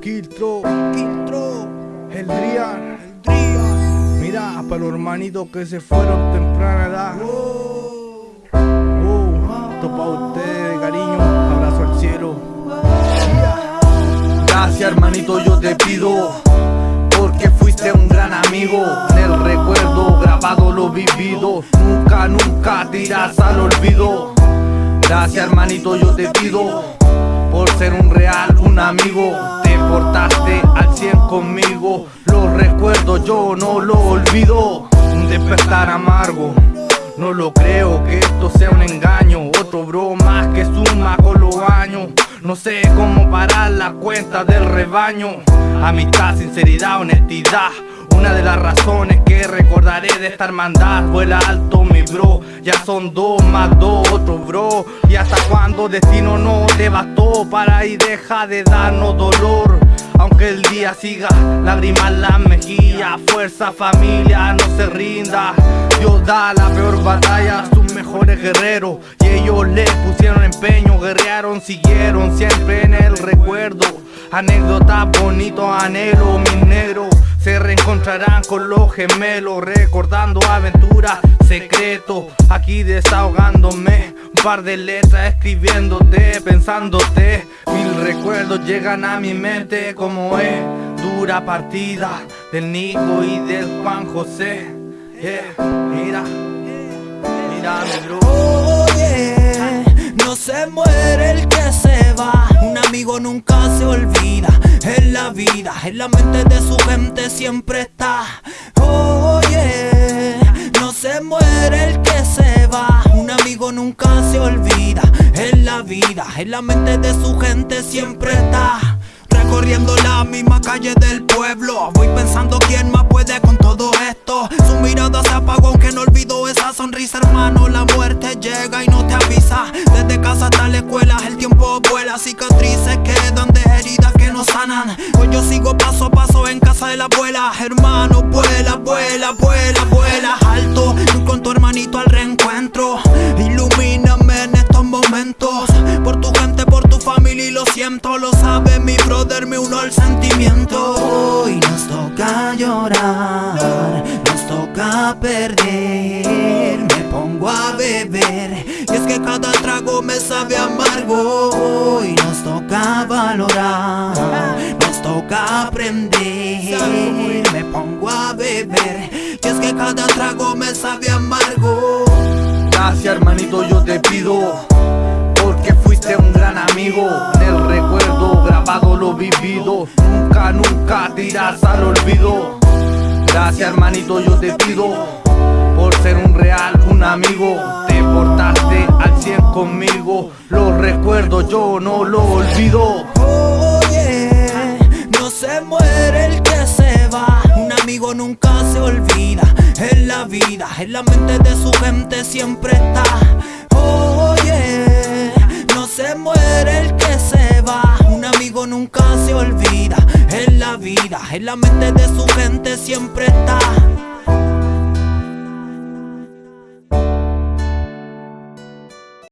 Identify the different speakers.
Speaker 1: Quiltro,
Speaker 2: Quiltro,
Speaker 1: el Drian.
Speaker 2: el Drian.
Speaker 1: Mira, para los hermanitos que se fueron temprana edad.
Speaker 2: Oh,
Speaker 1: Oh, esto pa' ustedes, cariño. Abrazo al cielo. Gracias, hermanito, yo te pido. Porque fuiste un gran amigo. En el recuerdo grabado lo vivido. Nunca, nunca tiras al olvido. Gracias, hermanito, yo te pido. Por ser un real, un amigo. Te portaste al 100 conmigo. Lo recuerdo, yo no lo olvido. Un despertar amargo. No lo creo que esto sea un engaño. Otro bro más que suma con los años. No sé cómo parar la cuenta del rebaño. Amistad, sinceridad, honestidad. Una de las razones que de esta hermandad. Vuela alto, mi bro. Ya son dos más dos, otro bro. Y hasta cuando destino no te bastó para y deja de darnos dolor. Aunque el día siga, lágrimas las mejillas. Fuerza, familia, no se rinda. Dios da la peor batalla a sus mejores guerreros. Y ellos le pusieron empeño, guerrearon, siguieron siempre en el recuerdo. Anécdotas bonitos, anhelo, mis negros. Se reencontrarán con los gemelos, recordando aventuras, secretos. Aquí desahogándome, un par de letras escribiéndote, pensándote. Mil recuerdos llegan a mi mente, como es dura partida del Nico y del Juan José. Yeah, mira, mira mi bro.
Speaker 2: En la mente de su gente siempre está. Oye, no se muere el que se va. Un amigo nunca se olvida. En la vida, en la mente de su gente siempre está. Recorriendo la misma calle del pueblo Voy pensando quién más puede con todo esto Su mirada se apagó hermano La muerte llega y no te avisa. Desde casa hasta la escuela el tiempo vuela. Cicatrices quedan de heridas que no sanan. Hoy yo sigo paso a paso en casa de la abuela. Hermano vuela, vuela, vuela, vuela Alto, y con tu hermanito al reencuentro. Ilumíname en estos momentos. Por tu gente, por tu familia y lo siento Lo sabe mi brother, me uno al sentimiento. Hoy nos toca llorar Nos toca perder pongo a beber. Y es que cada trago me sabe amargo Hoy nos toca valorar Nos toca aprender. Me pongo a beber. Y es que cada trago me sabe amargo.
Speaker 1: Gracias hermanito yo te pido Porque fuiste un gran amigo. En el recuerdo grabado lo vivido. Nunca, nunca tiras al olvido Gracias hermanito yo te pido Por ser un real, un amigo Te portaste al 100 conmigo Lo recuerdo yo no lo olvido
Speaker 2: Oye, no se muere el que se va. Un amigo nunca se olvida. En la vida, en la mente de su gente siempre está. Oye, no se muere el que se va. Un amigo nunca se olvida. En la mente de su gente siempre está.